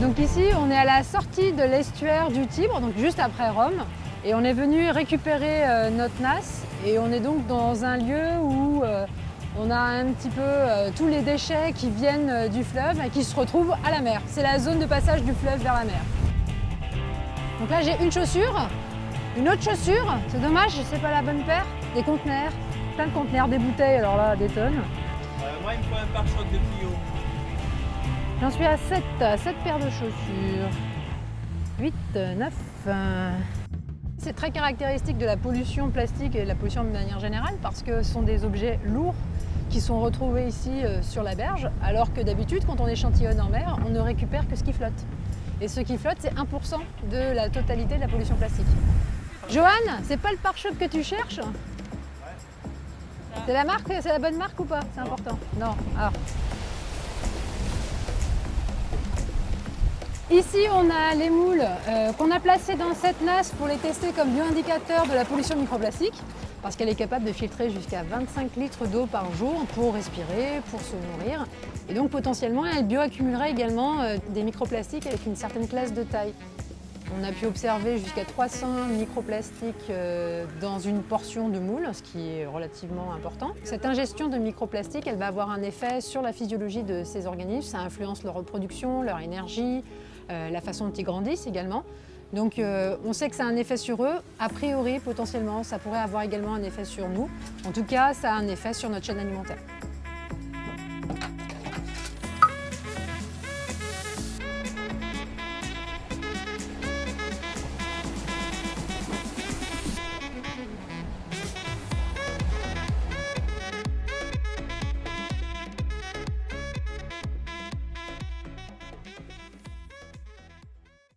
Donc ici, on est à la sortie de l'estuaire du Tibre, donc juste après Rome. Et on est venu récupérer euh, notre NAS et on est donc dans un lieu où euh, on a un petit peu euh, tous les déchets qui viennent du fleuve et qui se retrouvent à la mer. C'est la zone de passage du fleuve vers la mer. Donc là, j'ai une chaussure, une autre chaussure. C'est dommage, c'est pas la bonne paire. Des conteneurs, plein de conteneurs, des bouteilles, alors là, des tonnes. Moi, il me faut un pare-choc de Clio. J'en suis à 7, 7 paires de chaussures. 8, 9. C'est très caractéristique de la pollution plastique et de la pollution de manière générale parce que ce sont des objets lourds qui sont retrouvés ici euh, sur la berge, alors que d'habitude, quand on échantillonne en mer, on ne récupère que ce qui flotte. Et ce qui flotte, c'est 1% de la totalité de la pollution plastique. Johan, c'est pas le pare-choc que tu cherches? C'est la marque, c'est la bonne marque ou pas? C'est important. Non. Ah. Ici, on a les moules euh, qu'on a placés dans cette nasse pour les tester comme bioindicateur de la pollution microplastique, parce qu'elle est capable de filtrer jusqu'à 25 litres d'eau par jour pour respirer, pour se nourrir. Et donc potentiellement, elle bioaccumulerait également euh, des microplastiques avec une certaine classe de taille. On a pu observer jusqu'à 300 microplastiques euh, dans une portion de moule, ce qui est relativement important. Cette ingestion de microplastiques, elle va avoir un effet sur la physiologie de ces organismes. Ça influence leur reproduction, leur énergie, la façon dont ils grandissent également. Donc euh, on sait que ça a un effet sur eux. A priori, potentiellement, ça pourrait avoir également un effet sur nous. En tout cas, ça a un effet sur notre chaîne alimentaire.